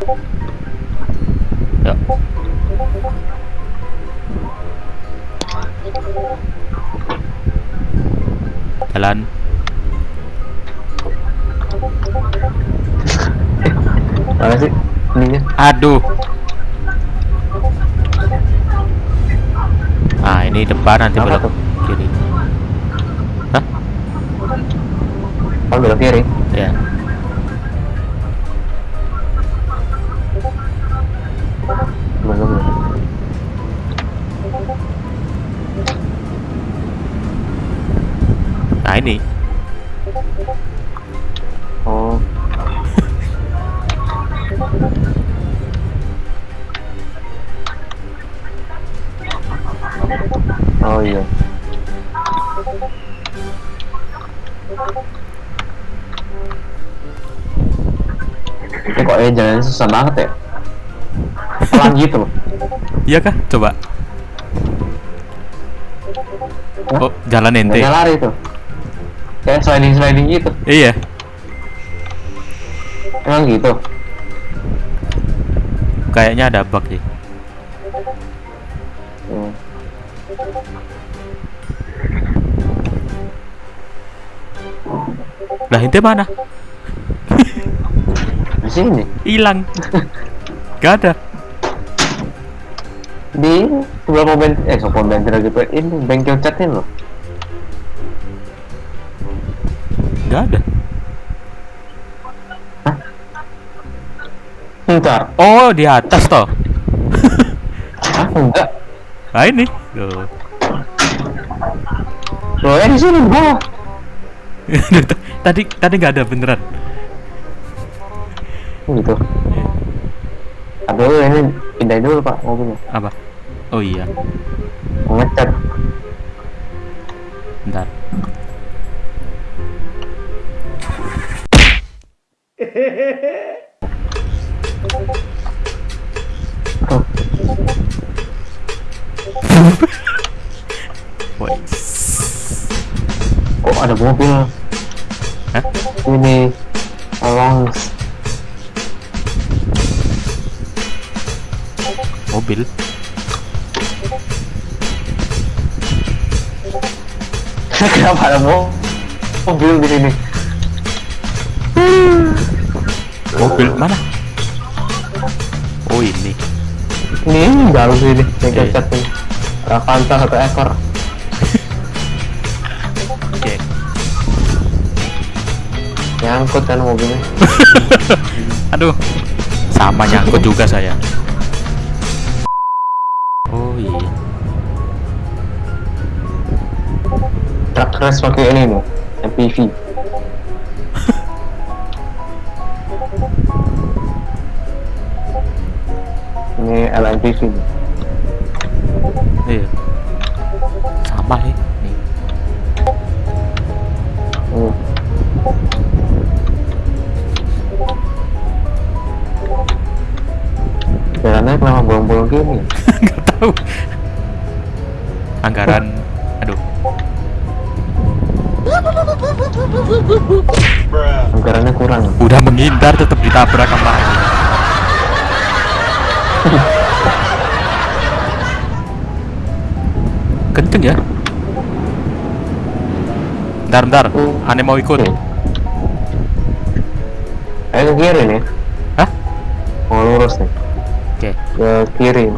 Ja. Jalan. Mana sih? Ininya. Aduh. Nah, ini depan nanti Apa belok tuh? kiri. Hah? Oh, belok kiri. Ya. Yeah. Belum, belum. Nah, ini. Oh. Oh iya. Ini kok eh jalannya susah banget ya? Pelan gitu loh. Iya kah? Coba. Hah? Oh, jalan ente. Nggak lari tuh. Kayak sliding sliding gitu. Iya. Emang gitu. Kayaknya ada bug sih. Hmm. Lah, ente mana? Di sini. Hilang. Gak ada. Di sebelah pom bensin, eh sebelah bensin lagi ini bengkel catnya loh. Gak ada. Bentar. Oh, di atas toh. Hah? Enggak. Nah, ini. Tuh. Loh, eh di sini bawah. tadi tadi nggak ada beneran. Gitu. Aduh, ini pindahin dulu Pak mobilnya. Apa? Oh iya. Ngecat. Bentar. Woi. Kok ada mobil? Mobil. Kenapa ada mo mobil di sini? Mobil mana? Oh ini. Ini jauh sih ini, bengkel Iya. cat ini. Ravansa satu ekor. Oke. Nyangkut kan mobilnya. Aduh. Sama nyangkut juga saya. Oh iya. Truk race pakai ini nih, MPV. ini LMPV nih. Iya. Sama. Nih. Hmm. Jalannya kenapa bolong-bolong gini? Tahu. Anggaran. Aduh. Anggarannya kurang. Udah menghindar tetap ditabrak sama. Kenceng ya. Bentar, bentar. Aneh mau ikut. Oke. Ayo ke kiri nih. Hah? Mau lurus nih. Oke. Ke kiri.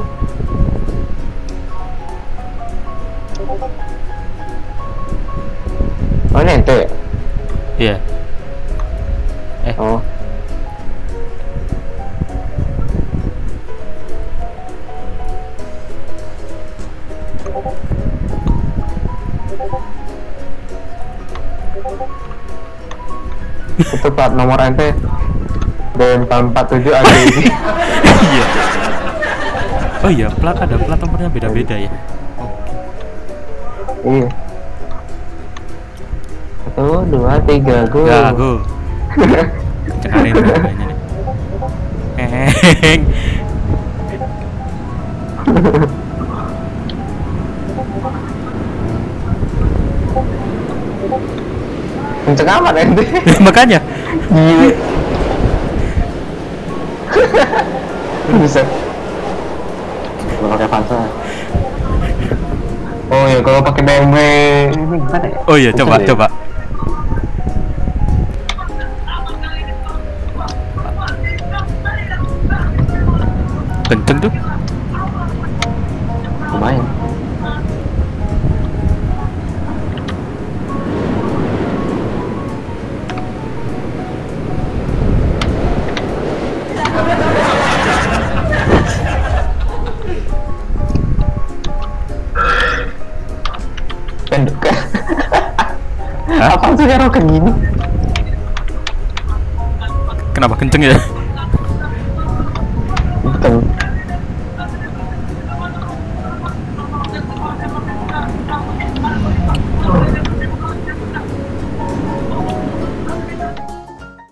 Oh ini ente ya? Iya. Eh, Oh. Itu plat nomor ente D447 AGI iya. Oh iya, plat ada plat nomornya beda-beda ya. Iya Satu, dua, tiga, go Ya, go. Cekarin dulu kayaknya nih. Heng. Kenceng amat ente Makanya. Gila Bisa Kalau pakai Avanza Ôi, có pakai BMW Oh iya, coba, deh. coba Kenceng tuh Lumayan Apa sih hero roket gini? Kenapa kenceng ya? Kenceng.